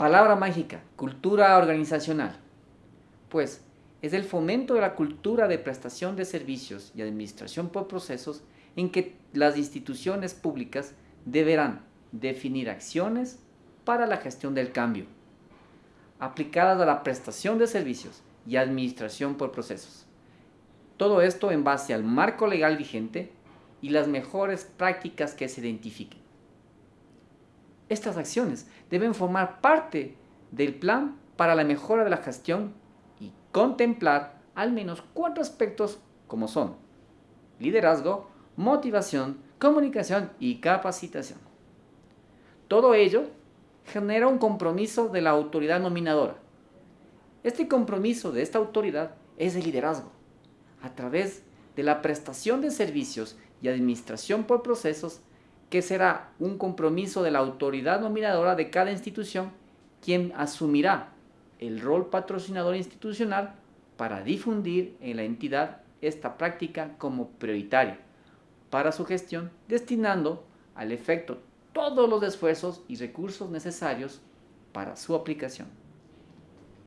Palabra mágica, cultura organizacional. Pues es el fomento de la cultura de prestación de servicios y administración por procesos en que las instituciones públicas deberán definir acciones para la gestión del cambio, aplicadas a la prestación de servicios y administración por procesos. Todo esto en base al marco legal vigente y las mejores prácticas que se identifiquen. Estas acciones deben formar parte del plan para la mejora de la gestión y contemplar al menos cuatro aspectos como son liderazgo, motivación, comunicación y capacitación. Todo ello genera un compromiso de la autoridad nominadora. Este compromiso de esta autoridad es el liderazgo, a través de la prestación de servicios y administración por procesos que será un compromiso de la autoridad nominadora de cada institución quien asumirá el rol patrocinador institucional para difundir en la entidad esta práctica como prioritaria para su gestión, destinando al efecto todos los esfuerzos y recursos necesarios para su aplicación.